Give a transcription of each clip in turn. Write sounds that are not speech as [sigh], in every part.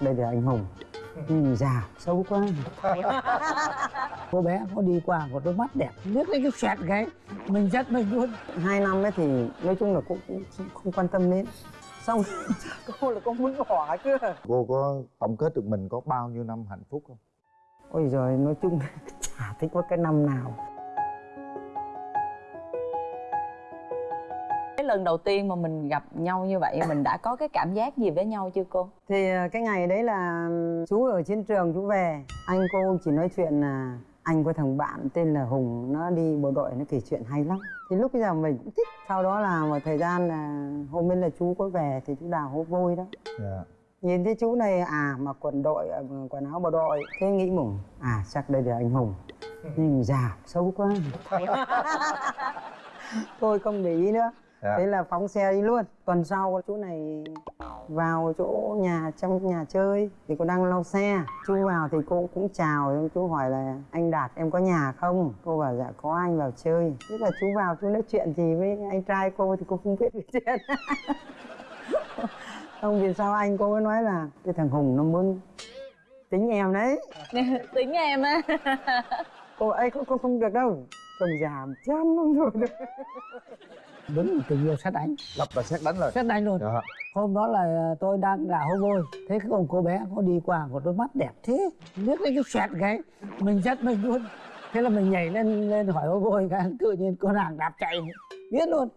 Đây là anh Hùng. Nhìn già xấu quá. [laughs] Cô bé có đi qua có đôi mắt đẹp Liếc lên cái xoẹt cái Mình rất mình luôn. Hai năm ấy thì nói chung là cũng, cũng không quan tâm đến. Xong [laughs] cô là cô muốn bỏ chứ. Cô có tổng kết được mình có bao nhiêu năm hạnh phúc không? Ôi giời nói chung [laughs] chả thích có cái năm nào lần đầu tiên mà mình gặp nhau như vậy mình đã có cái cảm giác gì với nhau chưa cô? Thì à, cái ngày đấy là chú ở chiến trường chú về. Anh cô chỉ nói chuyện là anh có thằng bạn tên là Hùng nó đi bộ đội nó kể chuyện hay lắm. Thì lúc bây giờ mình cũng thích. Sau đó là một thời gian là hôm bên là chú có về thì chú đào hố vôi đó. Dạ. Nhìn thấy chú này à mặc quần đội à, quần áo bộ đội thế nghĩ mùng à chắc đây là anh Hùng. Nhưng già xấu quá. [laughs] Tôi không để ý nữa Dạ. thế là phóng xe đi luôn. Tuần sau chú này vào chỗ nhà trong nhà chơi thì cô đang lau xe. Chú vào thì cô cũng chào chú hỏi là anh đạt em có nhà không? Cô bảo dạ có anh vào chơi. Thế là chú vào chú nói chuyện gì với anh trai cô thì cô không biết cái [laughs] chuyện. Xong vì sao anh cô mới nói là cái thằng hùng nó muốn tính em đấy. [laughs] Tính em á. Cô ấy cô, cô không được đâu. Chồng già chán lắm rồi đúng tình yêu sát đánh. Lập là xét đánh rồi. Sát đánh luôn. Dạ. Hôm đó là tôi đang gà hô vôi thế cái ông cô bé có đi qua có đôi mắt đẹp thế. Liếc lên cái xoẹt cái. Mình rất mình luôn. Thế là mình nhảy lên lên hỏi hô vôi cái tự nhiên cô nàng đạp chạy. Biết luôn.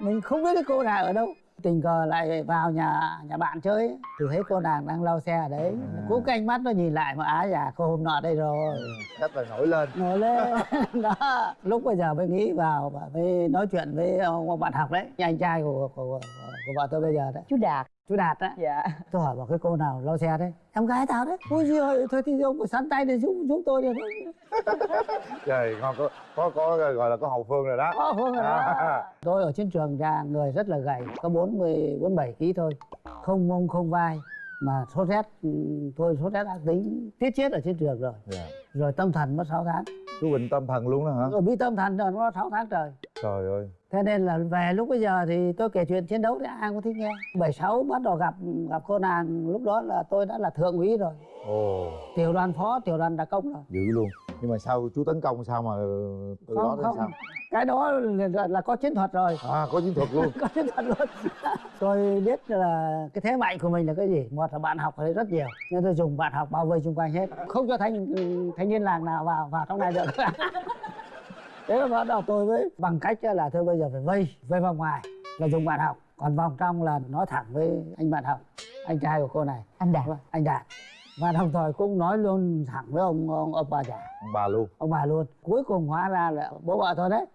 Mình không biết cái cô nàng ở đâu tình cờ lại vào nhà nhà bạn chơi thì thấy cô nàng đang lau xe ở đấy. Cú canh mắt nó nhìn lại mà á dạ cô hôm nọ đây rồi. Cách là nổi lên. Ngồi lên. [laughs] Đó. Lúc bây giờ mới nghĩ vào và mới nói chuyện với ông bạn học đấy. Anh trai của của, của, của vợ tôi bây giờ đấy. Chú Đạt chú đạt á. Dạ. Tôi hỏi bảo cái cô nào lau xe đấy. Em gái tao đấy. Ôi giời thôi thì ông phải sắn tay để giúp giúp tôi đi. Thôi [laughs] trời ngon có có có gọi là có hậu phương rồi đó. Ồ, Phương rồi đó. À. tôi ở chiến trường ra người rất là gầy có bốn mươi bốn bảy ký thôi. Không mông không vai mà sốt rét ừ, tôi sốt rét ác tính tiết chết ở chiến trường rồi. Dạ. Rồi tâm thần mất 6 tháng. Chú bệnh tâm thần luôn đó hả? Rồi bị tâm thần rồi nó 6 tháng trời. Trời ơi. Thế nên là về lúc bây giờ thì tôi kể chuyện chiến đấu thì ai cũng thích nghe. 76 bắt đầu gặp gặp cô nàng lúc đó là tôi đã là thượng úy rồi. Ồ. Tiểu đoàn phó tiểu đoàn đặc công rồi. Dữ luôn. Nhưng mà sao chú tấn công sao mà từ đó không đến không. sao cái đó là, là có chiến thuật rồi. À có chiến thuật luôn. [laughs] Có chiến thuật luôn. [laughs] Tôi biết là cái thế mạnh của mình là cái gì? Một là bạn học ở đây rất nhiều nên tôi dùng bạn học bao vây xung quanh hết. Không cho thanh thanh niên làng nào vào vào trong này được. [laughs] Thế là bắt đầu tôi mới bằng cách là thôi bây giờ phải vây vây vòng ngoài là dùng bạn học. Còn vòng trong là nói thẳng với anh bạn học anh trai của cô này. Anh Đạt. Anh đạt. Và đồng thời cũng nói luôn thẳng với ông ông, ông bà già. Ông bà luôn. Ông bà luôn. Cuối cùng hóa ra là bố vợ tôi đấy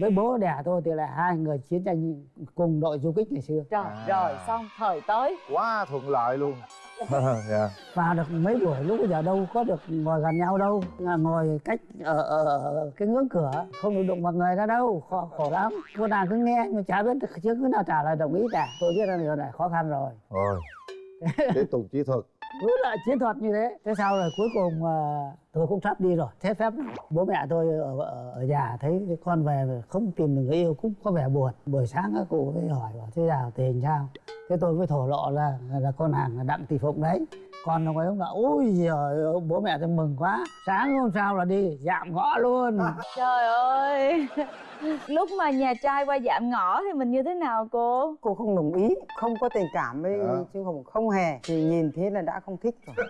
với bố đẻ tôi thì là hai người chiến tranh cùng đội du kích ngày xưa. Trời À. rồi xong thời tới. Quá thuận lợi luôn. [laughs] Dạ. Vào được mấy buổi lúc bây giờ đâu có được ngồi gần nhau đâu. Là ngồi cách ở, ở, ở cái ngưỡng cửa không được đụng vào người ra đâu khổ, khổ lắm. Cô nàng cứ nghe mà chả biết chứ cứ nào trả lời đồng ý cả. Tôi biết là điều này khó khăn rồi. Rồi tiếp tục chiến thuật cứ lại chiến thuật như thế thế sau rồi? Cuối cùng ờ, tôi cũng sắp đi rồi. Thế phép bố mẹ tôi ở, ở, ở nhà thấy con về không tìm được người yêu cũng có vẻ buồn. Buổi sáng các cụ mới hỏi bảo thế nào tình sao? Thế tôi mới thổ lộ là là con hàng là đặng thị phụng đấy còn ông ấy ông bảo ôi giời ơi, bố mẹ tôi mừng quá sáng hôm sau là đi dạm ngõ luôn Trời ơi [laughs] Lúc mà nhà trai qua dạm ngõ thì mình như thế nào cô? cô không đồng ý không có tình cảm với Dạ. chứ không không hề thì nhìn thế là đã không thích rồi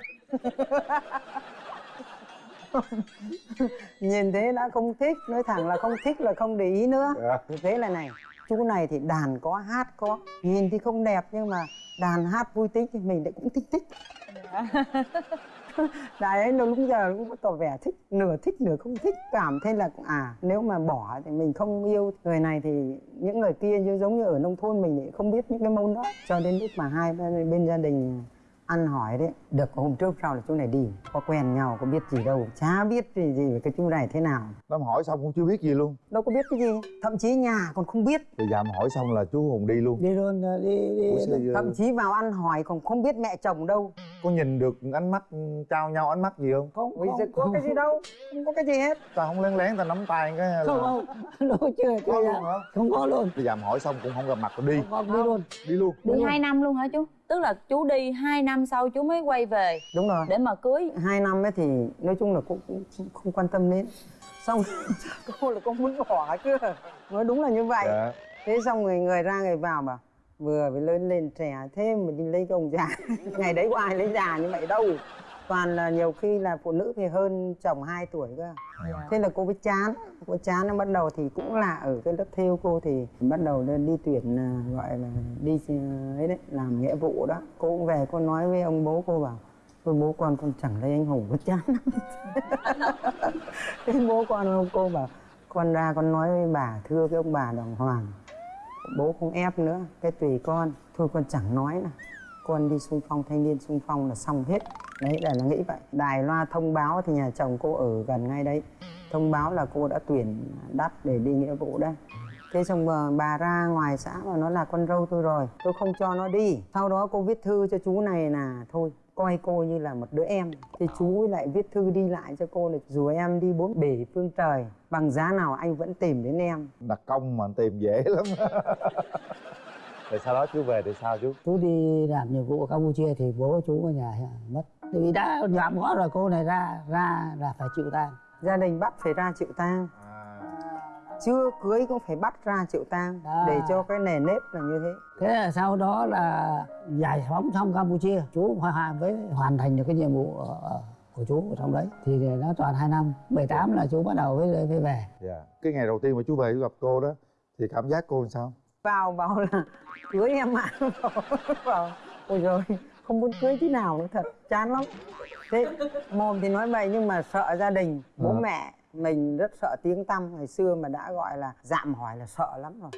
[laughs] nhìn thế đã không thích nói thẳng là không thích là không để ý nữa. Thì thế là này chú này thì đàn có hát có nhìn thì không đẹp nhưng mà đàn hát vui tính thì mình lại cũng thích thích [laughs] đại ấy nó lúc giờ cũng có tỏ vẻ thích nửa thích nửa không thích cảm thấy là à nếu mà bỏ thì mình không yêu. Người này thì những người kia như giống như ở nông thôn mình thì không biết những cái môn đó cho đến lúc mà hai bên, bên gia đình ăn hỏi đấy được có hôm trước sau là chú này đi có quen nhau có biết gì đâu chả biết gì gì về cái chú này thế nào. Đám hỏi xong cũng chưa biết gì luôn. Đâu có biết cái gì thậm chí nhà còn không biết. Thì dạm hỏi xong là chú Hùng đi luôn. Đi luôn đi đi, Ủa thậm chí vào ăn hỏi còn không biết mẹ chồng đâu. Có nhìn được ánh mắt trao nhau ánh mắt gì không? không bây giờ có cái gì đâu không có cái gì hết. Ta không lén lén ta nắm tay cái là... không không. Đâu chưa Có chưa luôn hả? không có luôn. Đi dạm hỏi xong cũng không gặp mặt rồi đi. Không, không đi luôn. Đi luôn. Đi hai năm luôn hả chú? Tức là chú đi 2 năm sau chú mới quay về đúng rồi. để mà cưới. Hai năm ấy thì nói chung là cô cũng không- không quan tâm đến. Xong [laughs] cô là cô muốn bỏ chứ. Nói đúng là như vậy. Dạ. Thế xong người người ra người vào bảo vừa mới lớn lên trẻ thế mà đi lấy cái ông già. [laughs] Ngày đấy có ai lấy già như vậy đâu toàn là nhiều khi là phụ nữ thì hơn chồng 2 tuổi cơ. Thế là cô mới chán cô chán nó bắt đầu thì cũng là ở cái lớp theo cô thì bắt đầu lên đi tuyển à, gọi là đi à, ấy đấy làm nghĩa vụ đó. Cô cũng về cô nói với ông bố cô bảo Thôi bố con con chẳng lấy anh Hùng có chán [laughs] Thế bố con ông cô bảo Con ra con nói với bà thưa cái ông bà đồng hoàng Bố không ép nữa Cái tùy con Thôi con chẳng nói nữa Con đi xung phong thanh niên xung phong là xong hết. Đấy là nó nghĩ vậy. Đài loa thông báo thì nhà chồng cô ở gần ngay đấy. Thông báo là cô đã tuyển đắt để đi nghĩa vụ đây Thế xong mà bà ra ngoài xã mà nó là con dâu tôi rồi. Tôi không cho nó đi. Sau đó cô viết thư cho chú này là Thôi coi cô như là một đứa em. Thì chú lại viết thư đi lại cho cô là Dù em đi bốn bể phương trời Bằng giá nào anh vẫn tìm đến em. Đặt công mà tìm dễ lắm [laughs] rồi sau đó chú về thì sao chú? Chú đi làm nhiệm vụ ở campuchia thì bố chú ở nhà mất. Vì đã nhọm ngõ rồi cô này ra ra là phải chịu tang. Gia đình bắt phải ra chịu tang. À, Chưa cưới cũng phải bắt ra chịu tang À. Để cho cái nề nếp là như thế. Thế là sau đó là giải phóng xong campuchia chú hoàn hoàn với hoàn thành được cái nhiệm vụ ở, của chú ở trong đấy. Thì nó toàn hai năm. 18 là chú bắt đầu với với về. Dạ. Cái ngày đầu tiên mà chú về chú gặp cô đó thì cảm giác cô làm sao? Vào bảo là cưới em ạ [laughs] bảo, ôi rồi không muốn cưới tí nào nữa thật chán lắm. Thế mồm thì nói vậy nhưng mà sợ gia đình bố Ờ. mẹ mình rất sợ tiếng tăm. Ngày xưa mà đã gọi là dạm hỏi là sợ lắm rồi.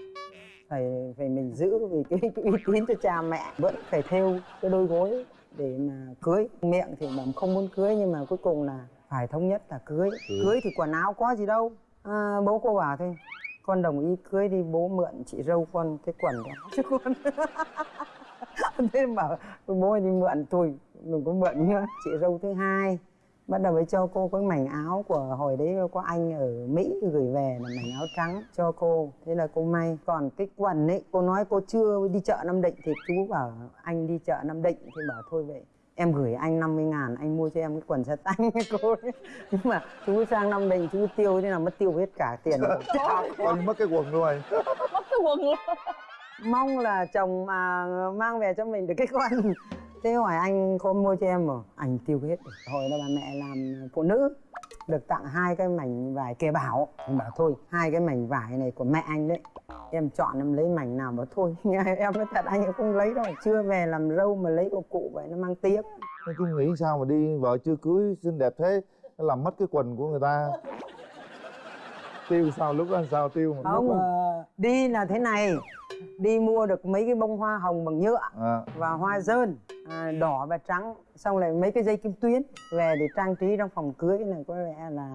Phải phải mình giữ vì cái, cái uy tín cho cha mẹ vẫn phải theo cái đôi gối để mà cưới. Miệng thì bảo không muốn cưới nhưng mà cuối cùng là phải thống nhất là cưới. Ừ. cưới thì quần áo có gì đâu. À, bố cô bảo thôi con đồng ý cưới đi, bố mượn chị dâu con cái quần đó chứ con. [laughs] Thế bảo, bố đi mượn, thôi, đừng có mượn nữa. Chị dâu thứ hai, bắt đầu mới cho cô cái mảnh áo của hồi đấy có anh ở mỹ gửi về là mảnh áo trắng cho cô. Thế là cô may. Còn cái quần ấy, cô nói cô chưa đi chợ nam định thì chú bảo, anh đi chợ nam định. Thì bảo, thôi vậy em gửi anh 50 ngàn anh mua cho em cái quần sát tanh [laughs] cô ấy. nhưng mà chú sang nam định chú tiêu thế nào mất tiêu hết cả tiền như mất cái quần luôn mất cái quần luôn. Mong là chồng mà mang về cho mình được cái quần thế hỏi anh có mua cho em mà anh tiêu hết rồi. hồi đó bà mẹ làm phụ nữ. Được tặng hai cái mảnh vải kề bảo. Anh bảo thôi, hai cái mảnh vải này của mẹ anh đấy. Em chọn em lấy mảnh nào mà thôi. [laughs] Em nói thật, anh không lấy đâu. Chưa về làm râu mà lấy của cụ vậy nó mang tiếc Nói nghĩ sao mà đi vợ chưa cưới, xinh đẹp thế làm mất cái quần của người ta tiêu sao? Lúc đó sao tiêu mà không Ờ, đi là thế này. Đi mua được mấy cái bông hoa hồng bằng nhựa à, và hoa dơn à, đỏ và trắng xong lại mấy cái dây kim tuyến về để trang trí trong phòng cưới này có lẽ là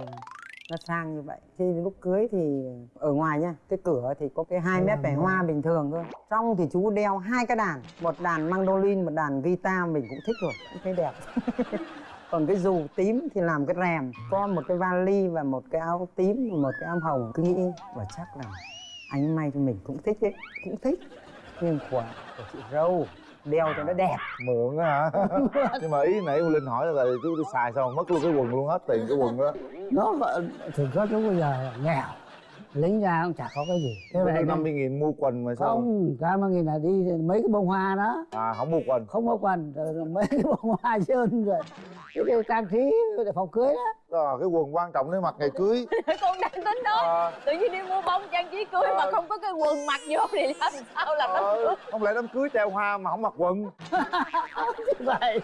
nó sang như vậy. Thì lúc cưới thì ở ngoài nha cái cửa thì có cái hai mét vải hoa bình thường thôi. Trong thì chú đeo hai cái đàn một đàn mandolin một đàn guitar mình cũng thích rồi cũng thấy đẹp [laughs] còn cái dù tím thì làm cái rèm có một cái vali và một cái áo tím và một cái áo hồng cứ nghĩ và chắc là anh may cho mình cũng thích đấy cũng thích. Nhưng của của chị râu đeo cho nó đẹp. Mượn á hả? [laughs] Nhưng mà ý nãy linh hỏi là chú đi xài mà mất luôn cái quần luôn hết tiền cái quần đó nó thường có chú bây giờ nghèo lính ra cũng chả có cái gì. Thế vậy năm mươi nghìn mua quần mà sao? Không cái mà nghìn là đi mấy cái bông hoa đó. À không mua quần. Không có quần rồi mấy cái bông hoa trơn rồi cái, cái trang trí để phòng cưới đó. À, cái quần quan trọng để mặc ngày cưới. [laughs] Con đang tính đó. À, tự nhiên đi mua bông trang trí cưới mà Ờ. không có cái quần mặc vô thì làm sao làm đám ờ, không lẽ đám cưới treo hoa mà không mặc quần? [laughs] Vậy.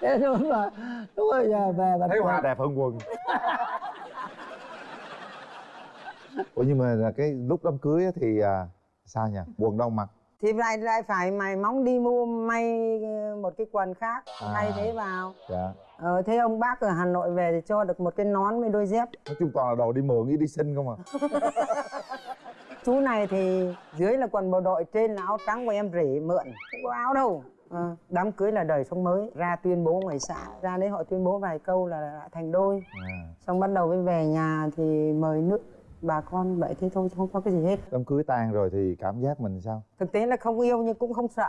Thế đúng là lúc bây giờ về bà thấy hoa đẹp hơn quần. Ủa nhưng mà là cái lúc đám cưới á thì à, sao nhỉ? Quần đâu mặc thì lại lại phải mày móng đi mua may ờ, một cái quần khác À. thay thế vào. dạ. Ờ, thế ông bác ở hà nội về thì cho được một cái nón với đôi dép. Nói chung toàn là đồ đi mượn với đi xin không à. [laughs] Chú này thì dưới là quần bộ đội trên là áo trắng của em rể mượn. Không có áo đâu. Ờ, đám cưới là đời sống mới. Ra tuyên bố ngoài xã ra đấy họ tuyên bố vài câu là đã thành đôi. À, xong bắt đầu mới về nhà thì mời nước bà con vậy thế thôi không có cái gì hết. Đám cưới tan rồi thì cảm giác mình sao? Thực tế là không yêu nhưng cũng không sợ.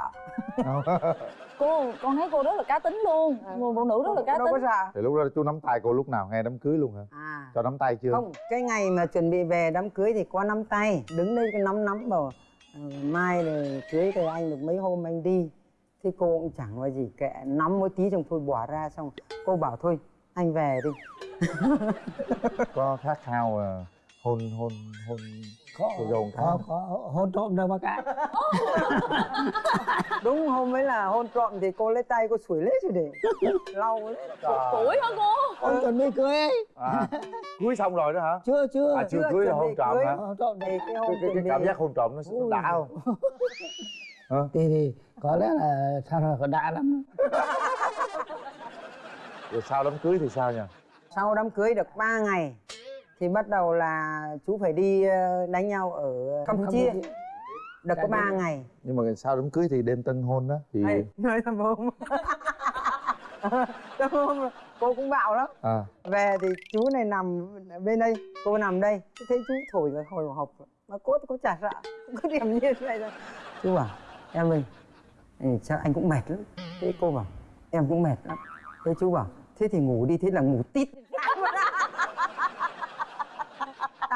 [laughs] Cô con thấy cô rất là cá tính luôn. Người phụ nữ rất là cá đâu có tính. sợ. Thì lúc đó chú nắm tay cô lúc nào ngay đám cưới luôn hả? À. Cho nắm tay chưa? Không cái ngày mà chuẩn bị về đám cưới thì có nắm tay đứng đây cái nắm nắm bảo "Ờ, mai rồi cưới thì anh được mấy hôm anh đi. Thế cô cũng chẳng nói gì kệ nắm một tí xong thôi bỏ ra xong. Cô bảo thôi anh về đi. [laughs] Có khát khao à, hôn hôn hôn có dâu có, khá. có hôn trộm đâu bác ạ. [laughs] Đúng hôm ấy là hôn trộm thì cô lấy tay cô sủi lết rồi để lau lấy tuổi hả cô? Ông chuẩn bị cưới. À, cưới xong rồi đó hả? Chưa chưa. À chưa chưa cưới là hôn trộm hả? Hôn trộm thì cái hôm cái, cái, cảm giác hôn trộm nó đã không? [laughs] Hả? thì thì có lẽ là sao rồi có đã lắm. Rồi sau đám cưới thì sao nhỉ? Sau đám cưới được 3 ngày thì bắt đầu là chú phải đi ờ, đánh nhau ở Campuchia. được có 3 ngày. Nhưng mà sau đám cưới thì đêm tân hôn đó thì Ê, nói thầm hôm thầm hôm cô cũng bạo lắm. À. Về thì chú này nằm bên đây cô nằm đây. Thấy chú thổi cái hồi hộp mà cô cô chả sợ cứ điềm nhiên vậy thôi chú bảo em ơi chắc anh cũng mệt lắm. Thế cô bảo em cũng mệt lắm. Thế chú bảo thế thì ngủ đi thế là ngủ tít [laughs]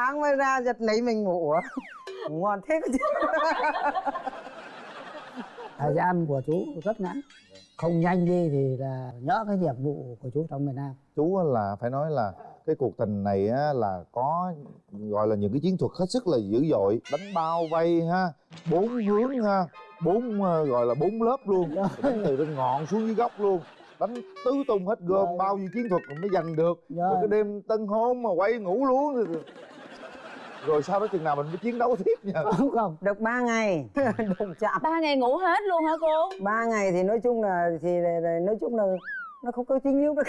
sáng mới ra giật lấy mình ngủ. [laughs] Ngon thế chứ. [laughs] Thời gian của chú rất ngắn. Không nhanh đi thì là nhớ cái nhiệm vụ của chú trong miền Nam. Chú là phải nói là cái cuộc tình này á là có gọi là những cái chiến thuật hết sức là dữ dội. Đánh bao vây ha bốn hướng ha bốn ờ, gọi là bốn lớp luôn. Đánh từ trên ngọn xuống dưới góc luôn. Đánh tứ tung hết gom Rồi. bao nhiêu chiến thuật mới giành được. Rồi. rồi cái đêm tân hôn mà quay ngủ luôn rồi, sau đó chừng nào mình mới chiến đấu tiếp nha? Không không được 3 ngày. [laughs] Đụng chạm ba ngày ngủ hết luôn hả cô? Ba ngày thì nói chung là thì nói chung là nó không có chính yếu được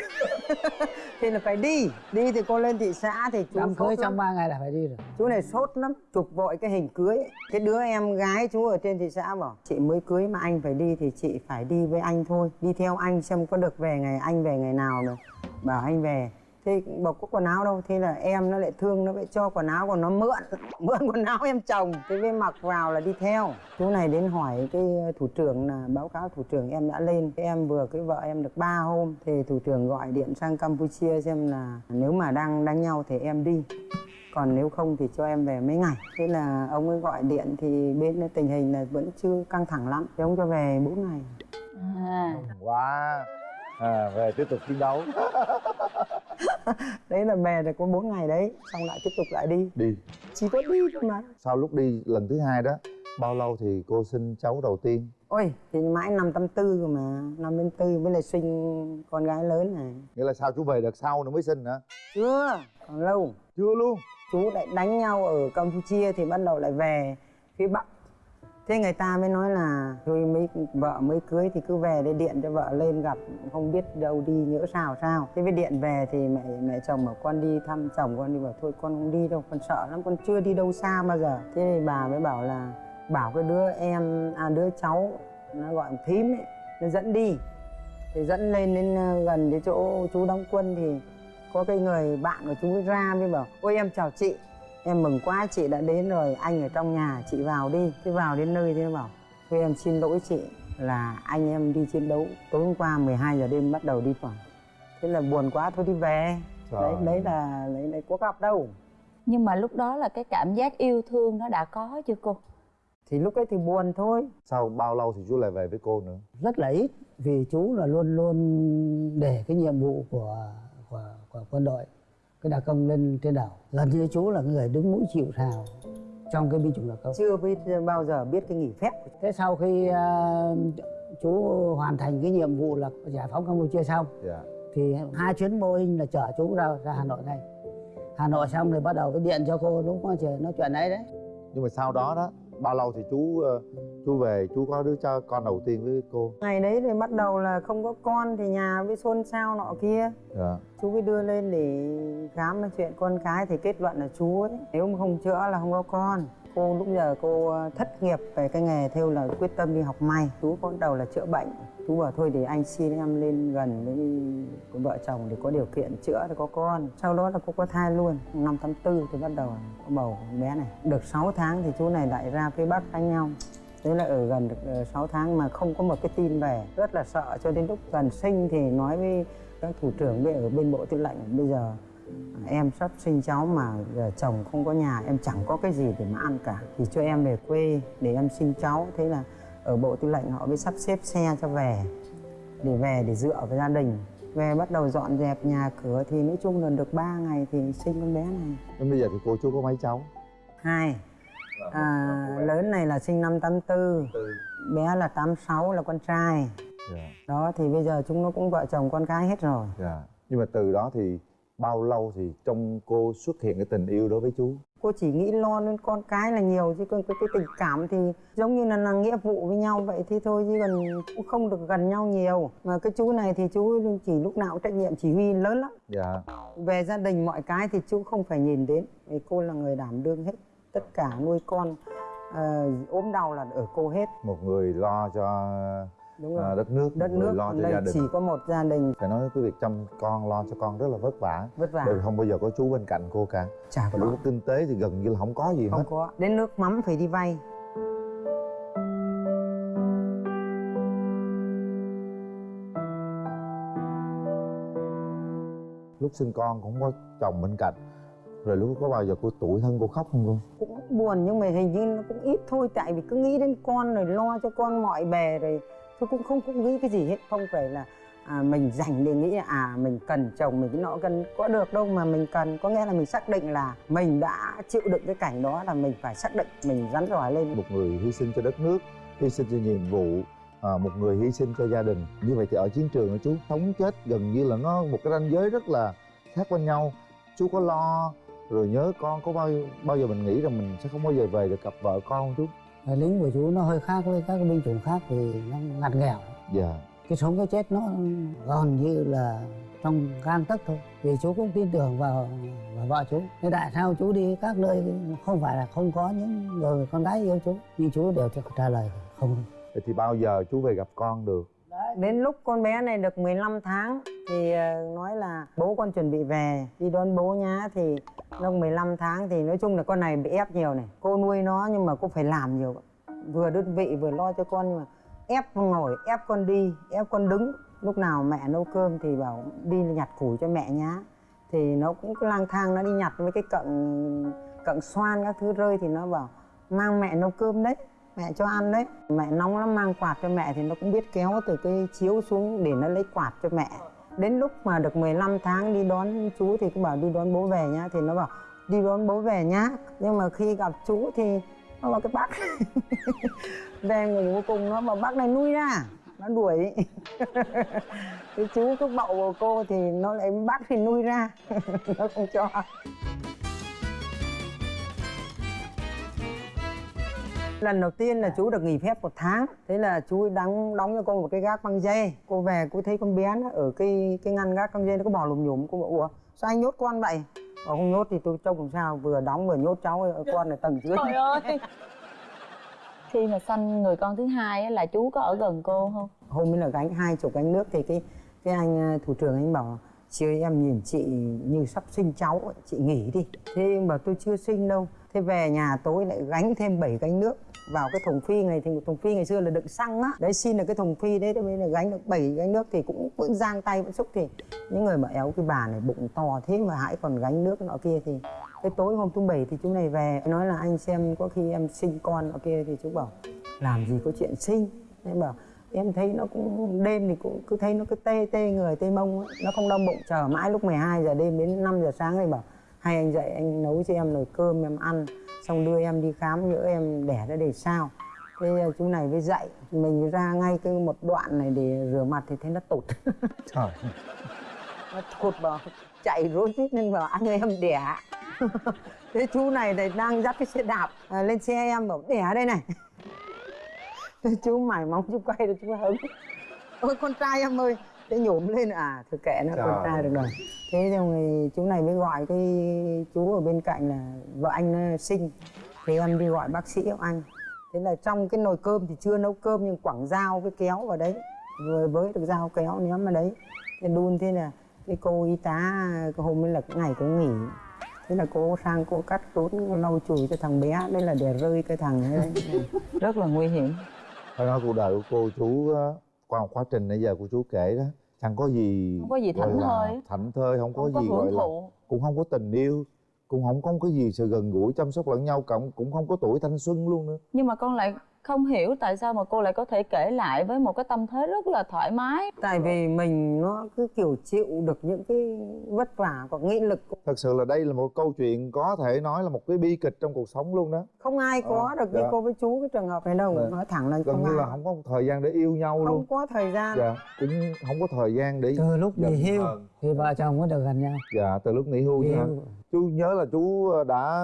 [laughs] thì là phải đi. Đi thì cô lên thị xã thì chú đám cưới trong lắm. 3 ngày là phải đi rồi. Chú này sốt lắm chụp vội cái hình cưới. Cái đứa em gái chú ở trên thị xã bảo chị mới cưới mà anh phải đi thì chị phải đi với anh thôi. Đi theo anh xem có được về ngày anh về ngày nào rồi bảo anh về thế bảo có quần áo đâu thế là em nó lại thương nó lại cho quần áo còn nó mượn [laughs] mượn quần áo em chồng. Thế mới mặc vào là đi theo. Chú này đến hỏi cái thủ trưởng là báo cáo thủ trưởng em đã lên. Cái em vừa cái vợ em được 3 hôm thì thủ trưởng gọi điện sang campuchia xem là nếu mà đang đánh nhau thì em đi. Còn nếu không thì cho em về mấy ngày. Thế là ông ấy gọi điện thì bên tình hình là vẫn chưa căng thẳng lắm. Thì ông cho về 4 ngày. À. Wow à, về tiếp tục chiến đấu. [laughs] Đấy là về được có 4 ngày đấy xong lại tiếp tục lại đi. Đi. Chỉ có đi thôi mà. Sau lúc đi lần thứ hai đó bao lâu thì cô sinh cháu đầu tiên? Ôi thì mãi năm tám tư rồi mà. Năm đến tư mới lại sinh con gái lớn này. Nghĩa là sao chú về đợt sau nữa mới sinh hả? Chưa còn lâu. Chưa luôn. Chú lại đánh nhau ở campuchia thì bắt đầu lại về phía bắc thế người ta mới nói là thôi mấy vợ mới cưới thì cứ về để điện cho vợ lên gặp, không biết đâu đi nhỡ sao sao. Thế với điện về thì mẹ mẹ chồng bảo con đi thăm chồng, con đi bảo thôi con không đi đâu, con sợ lắm, con chưa đi đâu xa bao giờ. Thế thì bà mới bảo là, bảo cái đứa em à đứa cháu, nó gọi thím ấy, nó dẫn đi. Thì dẫn lên đến ờ, gần cái chỗ chú đóng quân thì có cái người bạn của chú ra mới bảo, ôi, em chào chị em mừng quá chị đã đến rồi. Anh ở trong nhà chị vào đi. Thế vào đến nơi thì nó bảo thôi em xin lỗi chị là anh em đi chiến đấu tối hôm qua 12 giờ đêm bắt đầu đi toàn thế là buồn quá thôi đi về. Trời. đấy đấy là đấy, đấy có gặp đâu. Nhưng mà lúc đó là cái cảm giác yêu thương nó đã có chưa cô? Thì lúc ấy thì buồn thôi. Sau bao lâu thì chú lại về với cô nữa? Rất là ít vì chú là luôn luôn để cái nhiệm vụ của của, của quân đội cái đặc công lên trên đầu gần như chú là người đứng mũi chịu sào trong cái binh chủng đặc công. Chưa biết bao giờ biết cái nghỉ phép của thế sau khi ờ, chú hoàn thành cái nhiệm vụ là giải phóng campuchia xong dạ. thì hai chuyến boeing là chở chú ra ra hà nội ngay. Hà nội xong rồi bắt đầu cái điện cho cô lúc có trời nói chuyện ấy đấy. Nhưng mà sau đó đó bao lâu thì chú ờ, chú về chú có đứa cho con đầu tiên với cô? Ngày đấy thì bắt đầu là không có con thì nhà với xôn xao nọ kia. Dạ. Chú mới đưa lên để khám cái chuyện con cái thì kết luận là chú ấy nếu mà không chữa là không có con. Cô lúc giờ cô ờ, thất nghiệp về cái nghề theo là quyết tâm đi học may. Chú có đầu là chữa bệnh. Chú bảo thôi thì anh xin em lên gần với vợ chồng để có điều kiện chữa để có con. Sau đó là cô có thai luôn. Năm tháng tư thì bắt đầu có bầu bé này. Được 6 tháng thì chú này lại ra phía bắc đánh nhau Thế là ở gần được 6 tháng mà không có một cái tin về. Rất là sợ cho đến lúc gần sinh thì nói với các thủ trưởng ở bên bộ tư lệnh Bây giờ em sắp sinh cháu mà giờ chồng không có nhà em chẳng có cái gì để mà ăn cả Thì cho em về quê để em sinh cháu. Thế là ở bộ tư lệnh họ mới sắp xếp xe cho về Để về để dựa vào gia đình. Về bắt đầu dọn dẹp nhà cửa thì nói chung là được 3 ngày thì sinh con bé này. Bây giờ thì cô chú có mấy cháu? hai à, lớn này là sinh năm 84 bé là 86 là con trai. Dạ, đó thì bây giờ chúng nó cũng vợ chồng con cái hết rồi. Dạ. Nhưng mà từ đó thì bao lâu thì trong cô xuất hiện cái tình yêu đối với chú? cô chỉ nghĩ lo đến con cái là nhiều chứ còn cái, cái tình cảm thì giống như là, là nghĩa vụ với nhau vậy thì thôi chứ còn cũng không được gần nhau nhiều. Mà cái chú này thì chú chỉ lúc nào cũng trách nhiệm chỉ huy lớn lắm. Dạ. Về gia đình mọi cái thì chú không phải nhìn đến. Vì cô là người đảm đương hết tất cả nuôi con ờ, ốm đau là ở cô hết. Một người lo cho đúng rồi. à, đất nước, đất nước lo cho đây gia đình. chỉ có một gia đình. Phải nói cái việc chăm con, lo cho con rất là vất vả. Vất vả. Bởi không bao giờ có chú bên cạnh cô cả. Chả có. lúc kinh tế thì gần như là không có gì không hết. có. Đến nước mắm phải đi vay. Lúc sinh con cũng có chồng bên cạnh Rồi lúc có bao giờ cô tuổi thân cô khóc không cô? cũng buồn nhưng mà hình như nó cũng ít thôi tại vì cứ nghĩ đến con rồi lo cho con mọi bề rồi. Tôi cũng không cũng nghĩ cái gì hết không phải là à, mình dành để nghĩ là à mình cần chồng mình cái nọ cần có được đâu mà mình cần. Có nghĩa là mình xác định là mình đã chịu đựng cái cảnh đó là mình phải xác định mình rắn giỏi lên. Một người hy sinh cho đất nước, hy sinh cho nhiệm vụ à, Một người hy sinh cho gia đình. Như vậy thì ở chiến trường chú sống chết gần như là nó một cái ranh giới rất là khác bên nhau. Chú có lo rồi nhớ con có bao bao giờ mình nghĩ rằng mình sẽ không bao giờ về được gặp vợ con không chú? Lính của chú nó hơi khác với các binh chủng khác vì nó ngặt nghèo. Dạ. Cái sống cái chết nó gần như là trong gan tấc thôi. Vì chú cũng tin tưởng vào, vào vợ chú. Thế tại sao chú đi các nơi không phải là không có những người con gái yêu chú? Nhưng chú đều trả lời không. Thì bao giờ chú về gặp con được? đến lúc con bé này được 15 tháng thì ờ, nói là bố con chuẩn bị về. Đi đón bố nhá thì Lúc 15 tháng thì nói chung là con này bị ép nhiều này. Cô nuôi nó nhưng mà cô phải làm nhiều. Vừa đơn vị vừa lo cho con nhưng mà ép con ngồi, ép con đi, ép con đứng. Lúc nào mẹ nấu cơm thì bảo đi nhặt củi cho mẹ nhá. Thì nó cũng lang thang, nó đi nhặt với cái cận cận xoan các thứ rơi thì nó bảo mang mẹ nấu cơm đấy, mẹ cho ăn đấy. Mẹ nóng lắm, mang quạt cho mẹ thì nó cũng biết kéo từ cái chiếu xuống để nó lấy quạt cho mẹ đến lúc mà được 15 tháng đi đón chú thì cũng bảo đi đón bố về nhá. Thì nó bảo, đi đón bố về nhá. Nhưng mà khi gặp chú thì nó bảo, cái bác [laughs] về ngủ cuối cùng nó bảo, bác này nuôi ra, nó đuổi. [laughs] Cái chú cứ bậu của cô thì nó lại, bác thì nuôi ra. [laughs] Nó không cho. Lần đầu tiên là chú được nghỉ phép một tháng. Thế là chú đóng đóng cho cô một cái gác băng dây. Cô về cô thấy con bé nó ở cái cái ngăn gác băng dây nó có bò lùm nhùm. Cô bảo ủa sao anh nhốt con vậy? Bảo không nhốt thì tôi trông làm sao vừa đóng vừa nhốt cháu con ở tầng dưới. Trời ơi. Khi mà sanh người con thứ hai là chú có ở gần cô không? Hôm ấy là gánh hai chục gánh nước thì cái cái anh ờ, thủ trưởng anh bảo chị em nhìn chị như sắp sinh cháu chị nghỉ đi. Thế bảo tôi chưa sinh đâu thế về nhà tối lại gánh thêm 7 gánh nước vào cái thùng phi này, thì thùng phi ngày xưa là đựng xăng á đấy, xin được cái thùng phi đấy thế bây giờ gánh được 7 gánh nước thì cũng vẫn giang tay vẫn xúc thì những người mà éo cái bà này bụng to thế mà hãy còn gánh nước nọ kia thì cái tối hôm thứ bảy thì chú này về, nói là anh xem có khi em sinh con nọ kia thì chú bảo, làm gì có chuyện sinh em bảo, em thấy nó cũng đêm thì cũng cứ thấy nó cứ tê tê người, tê mông ấy. nó không đau bụng, chờ mãi lúc 12 giờ đêm đến 5 giờ sáng thì bảo hay anh dậy anh nấu cho em nồi cơm em ăn xong đưa em đi khám nhỡ em đẻ ra để sao. Thế ờ, chú này mới dậy mình ra ngay cái một đoạn này để rửa mặt thì thấy nó tụt. [laughs] Trời nó thụt vào chạy rối rít lên bảo anh ơi em đẻ. [laughs] Thế chú này thì đang dắt cái xe đạp à, lên xe em bảo đẻ đây này. [laughs] Thế chú mải mong chú quay được chú hứng. Ôi con trai em ơi thế nhổm lên. À thôi kệ nó con trai được rồi. Thế xong thì chú này mới gọi cái chú ở bên cạnh là vợ anh nó sinh. Thì em đi gọi bác sĩ ông anh. Thế là trong cái nồi cơm thì chưa nấu cơm nhưng quẳng dao với kéo vào đấy. Rồi với được dao kéo ném ở đấy. Thì đun thế là cái cô y tá cái hôm ấy là cái ngày cô nghỉ. Thế là cô sang cô cắt rút lau chùi cho thằng bé. Đây là để rơi cái thằng ấy rất là nguy hiểm. Phải nói cuộc đời của cô chú á, qua một quá trình nãy giờ của chú kể đó chẳng có gì Không có gì gọi thảnh thơi. thảnh thơi không có không có gì gọi hưởng là cũng không có tình yêu cũng không có cái gì sự gần gũi chăm sóc lẫn nhau cộng cũng không có tuổi thanh xuân luôn nữa nhưng mà con lại không hiểu tại sao mà cô lại có thể kể lại với một cái tâm thế rất là thoải mái. Tại vì mình nó cứ kiểu chịu được những cái vất vả và nghị lực. Thật sự là đây là một câu chuyện có thể nói là một cái bi kịch trong cuộc sống luôn đó. Không ai có Ờ, được như dạ. cô với chú cái trường hợp này đâu Dạ. nói thẳng là gần không như ai. là không có thời gian để yêu nhau không luôn. có thời gian. Dạ cũng không có thời gian để từ lúc nghỉ hưu thì vợ chồng có được gần nhau. Dạ từ lúc nghỉ hưu nghỉ hưu chú nhớ là chú đã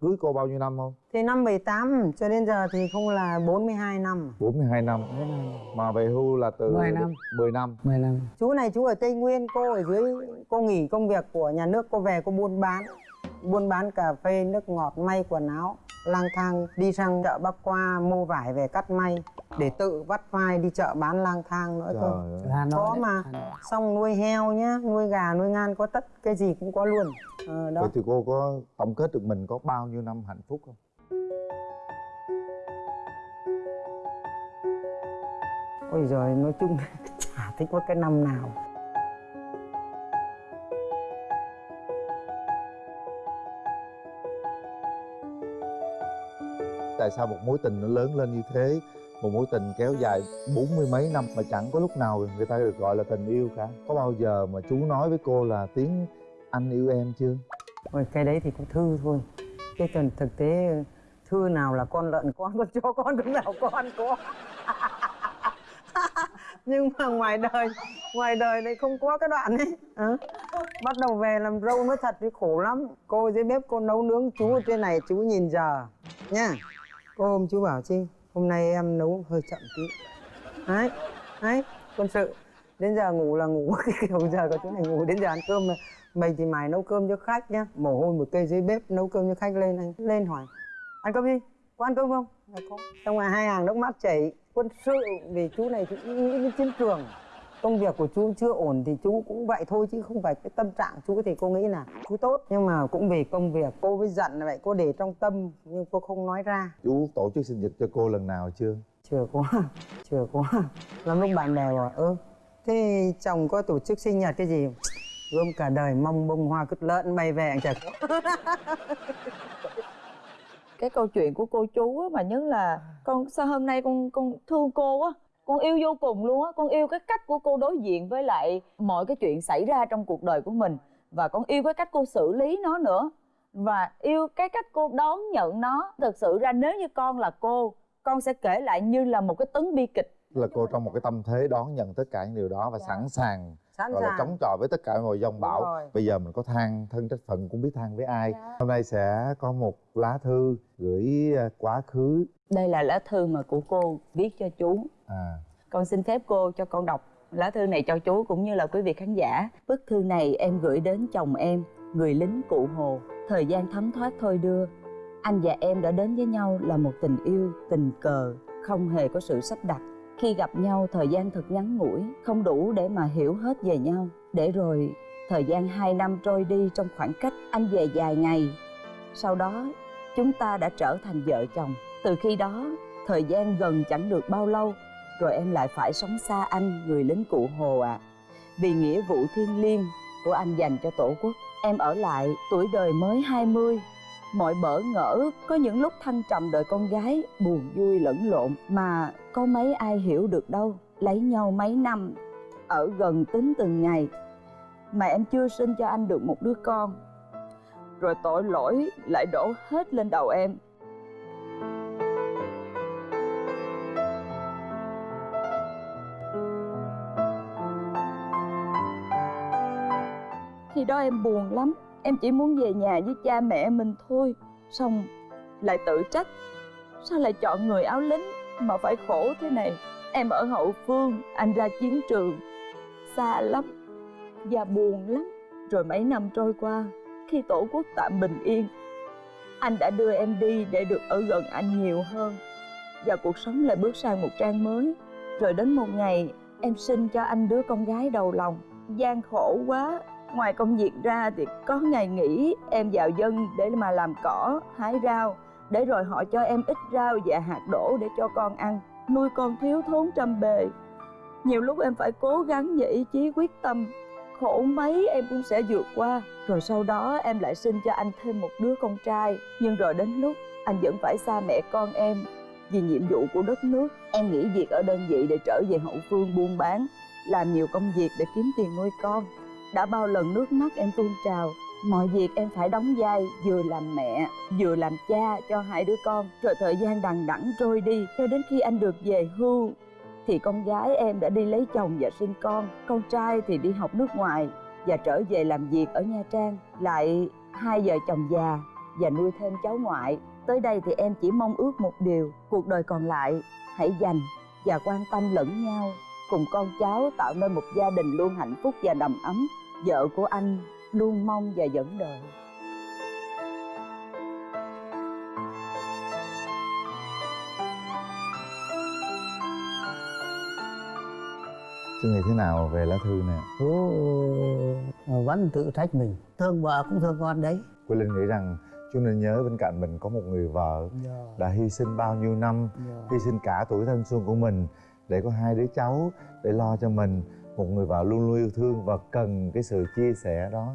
cưới cô bao nhiêu năm không? Thì năm 18 cho đến giờ thì không là 42 năm. 42 năm. Mà về hưu là từ 10 năm. 10 năm. 10 năm chú này chú ở tây nguyên cô ở dưới cô nghỉ công việc của nhà nước cô về cô buôn bán. Buôn bán cà phê nước ngọt may quần áo lang thang đi sang chợ bắc qua mua vải về cắt may để tự vắt vai đi chợ bán lang thang nữa cơ. Có mà. Xong nuôi heo nhá nuôi gà nuôi ngan có tất cái gì cũng có luôn. Ờ, đó. Vậy thì cô có tổng kết được mình có bao nhiêu năm hạnh phúc không? Ôi giời nói chung [laughs] chả thích có cái năm nào. Tại sao một mối tình nó lớn lên như thế một mối tình kéo dài bốn mươi mấy năm mà chẳng có lúc nào người ta được gọi là tình yêu cả. Có bao giờ mà chú nói với cô là tiếng anh yêu em chưa? Ôi, cái đấy thì cũng thư thôi. Cái cần thực tế thư nào là con lợn con con chó con con nào con có. [laughs] Nhưng mà ngoài đời ngoài đời này không có cái đoạn ấy. À. bắt đầu về làm râu nó thật thì khổ lắm. Cô dưới bếp cô nấu nướng chú ở trên này chú nhìn giờ nha. Cô hôm chú bảo chi hôm nay em nấu hơi chậm tí. Đấy đấy, quân sự. Đến giờ ngủ là ngủ. Cái [laughs] kiểu giờ có chú này ngủ. Đến giờ ăn cơm mà. Mày thì mày nấu cơm cho khách nhá. Mồ hôi một cây dưới bếp, nấu cơm cho khách lên anh. Lên hỏi, ăn cơm đi, có ăn cơm không? Không. có. Xong rồi hai hàng nước mắt chảy. Quân sự vì chú này chú nghĩ đến chiến trường công việc của chú chưa ổn thì chú cũng vậy thôi chứ không phải cái tâm trạng chú thì cô nghĩ là chú tốt. Nhưng mà cũng vì công việc cô mới giận là vậy cô để trong tâm nhưng cô không nói ra. Chú tổ chức sinh nhật cho cô lần nào chưa? Chưa có [laughs] chưa có. Lắm lúc bạn bè bảo ơ thế chồng có tổ chức sinh nhật cái gì? Gom cả đời mong bông hoa cứt lợn bay về chẳng có [laughs] cái câu chuyện của cô chú á mà nhất là con sao hôm nay con con thương cô á con yêu vô cùng luôn á. Con yêu cái cách của cô đối diện với lại mọi cái chuyện xảy ra trong cuộc đời của mình. Và con yêu cái cách cô xử lý nó nữa. Và yêu cái cách cô đón nhận nó. Thực sự ra nếu như con là cô con sẽ kể lại như là một cái tấn bi kịch. Là cô trong một cái tâm thế đón nhận tất cả những điều đó và sẵn sàng sẵn gọi là chống chọi với tất cả mọi dông bão. bây giờ mình có than thân trách phận cũng biết than với ai. Hôm nay sẽ có một lá thư gửi à, quá khứ. Đây là lá thư mà của cô viết cho chú À. con xin phép cô cho con đọc lá thư này cho chú cũng như là quý vị khán giả. Bức thư này em gửi đến chồng em, người lính cụ hồ. Thời gian thấm thoát thôi đưa. Anh và em đã đến với nhau là một tình yêu, tình cờ, không hề có sự sắp đặt. Khi gặp nhau, thời gian thật ngắn ngủi, không đủ để mà hiểu hết về nhau. Để rồi, thời gian hai năm trôi đi trong khoảng cách, anh về dài ngày. Sau đó, chúng ta đã trở thành vợ chồng. Từ khi đó, thời gian gần chẳng được bao lâu rồi em lại phải sống xa anh, người lính cụ hồ ạ. Vì nghĩa vụ thiêng liêng của anh dành cho tổ quốc, em ở lại tuổi đời mới 20 mọi bỡ ngỡ, có những lúc thăng trầm đời con gái, buồn vui lẫn lộn, mà có mấy ai hiểu được đâu, lấy nhau mấy năm, ở gần tính từng ngày. Mà em chưa sinh cho anh được một đứa con. Rồi tội lỗi lại đổ hết lên đầu em. Đó em buồn lắm. Em chỉ muốn về nhà với cha mẹ mình thôi, xong lại tự trách. Sao lại chọn người áo lính mà phải khổ thế này? Em ở hậu phương, anh ra chiến trường. Xa lắm và buồn lắm. Rồi mấy năm trôi qua, khi tổ quốc tạm bình yên, anh đã đưa em đi để được ở gần anh nhiều hơn. Và cuộc sống lại bước sang một trang mới. Rồi đến một ngày, em sinh cho anh đứa con gái đầu lòng. Gian khổ quá ngoài công việc ra thì có ngày nghỉ em vào dân để mà làm cỏ, hái rau. Để rồi họ cho em ít rau và hạt đỗ để cho con ăn. Nuôi con thiếu thốn trăm bề. Nhiều lúc em phải cố gắng và ý chí, quyết tâm. Khổ mấy em cũng sẽ vượt qua. Rồi sau đó em lại sinh cho anh thêm một đứa con trai. Nhưng rồi đến lúc anh vẫn phải xa mẹ con em vì nhiệm vụ của đất nước. Em nghỉ việc ở đơn vị để trở về hậu phương buôn bán, làm nhiều công việc để kiếm tiền nuôi con đã bao lần nước mắt em tuôn trào. Mọi việc em phải đóng vai, vừa làm mẹ, vừa làm cha cho hai đứa con. Rồi thời gian đằng đẵng trôi đi, cho đến khi anh được về hưu, thì con gái em đã đi lấy chồng và sinh con. Con trai thì đi học nước ngoài và trở về làm việc ở nha trang. Lại hai vợ chồng già và nuôi thêm cháu ngoại. Tới đây thì em chỉ mong ước một điều, cuộc đời còn lại, hãy dành và quan tâm lẫn nhau cùng con cháu tạo nên một gia đình luôn hạnh phúc và đầm ấm. Vợ của anh luôn mong và dẫn đời chú nghĩ thế nào về lá thư nè? Ờ, vẫn tự trách mình. Thương vợ cũng thương con đấy. Quỳ Linh nghĩ rằng chú nên nhớ bên cạnh mình có một người vợ đã hy sinh bao nhiêu năm hy sinh cả tuổi thanh xuân của mình để có hai đứa cháu để lo cho mình một người vợ luôn luôn yêu thương và cần cái sự chia sẻ đó.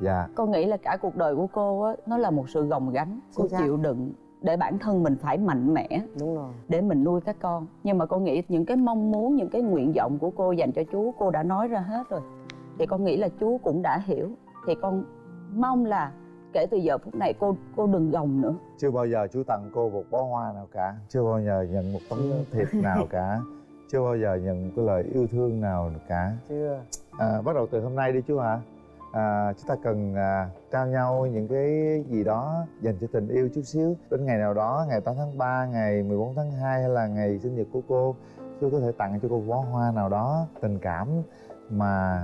Dạ. Con nghĩ là cả cuộc đời của cô á nó là một sự gồng gánh cô chịu đựng để bản thân mình phải mạnh mẽ đúng rồi. để mình nuôi các con. Nhưng mà con nghĩ những cái mong muốn những cái nguyện vọng của cô dành cho chú cô đã nói ra hết rồi. Thì con nghĩ là chú cũng đã hiểu. Thì con mong là kể từ giờ phút này cô cô đừng gồng nữa. Chưa bao giờ chú tặng cô một bó hoa nào cả. Chưa bao giờ nhận một tấm thiệp nào cả. Chưa bao giờ nhận một cái lời yêu thương nào cả. Chưa. À, bắt đầu từ hôm nay đi chú hả? À, chúng ta cần à, trao nhau những cái gì đó dành cho tình yêu chút xíu. Đến ngày nào đó ngày 8 tháng 3 ngày 14 tháng 2 hay là ngày sinh nhật của cô chú có thể tặng cho cô bó hoa nào đó tình cảm mà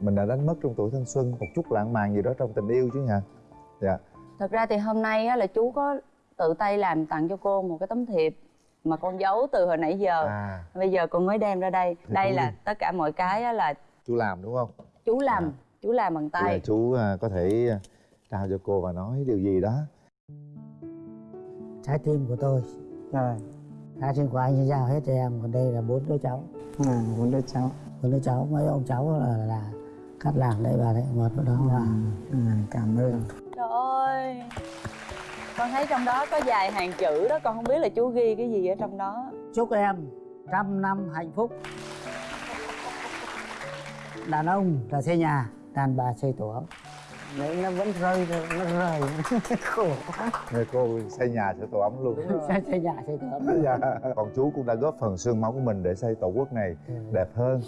mình đã đánh mất trong tuổi thanh xuân một chút lãng mạn gì đó trong tình yêu chứ nhỉ dạ. Thật ra thì hôm nay á, là chú có tự tay làm tặng cho cô một cái tấm thiệp mà con giấu từ hồi nãy giờ. À. Bây giờ con mới đem ra đây. Thì đây là đi. tất cả mọi cái á, là chú làm đúng không? Chú làm. À. chú làm bằng tay. Chú à, có thể à, trao cho cô và nói điều gì đó. Trái tim của tôi. Rồi. Trái tim của anh sẽ giao hết cho em còn đây là bốn đứa cháu. À bốn đứa cháu. Bốn đứa cháu mấy ông cháu là là cắt làng đấy bà đấy một đó. Là à, cảm ơn trời ơi. Con thấy trong đó có vài hàng chữ đó con không biết là chú ghi cái gì ở trong đó. Chúc em trăm năm hạnh phúc. Đàn ông là xây nhà đàn bà xây tổ. Ấm đấy nó vẫn rơi rồi nó rời [laughs] khổ quá. Người cô xây nhà sẽ tổ ấm luôn. Xây, xây nhà xây tổ ấm. [laughs] Dạ. còn chú cũng đã góp phần xương máu của mình để xây tổ quốc này Ừ. đẹp hơn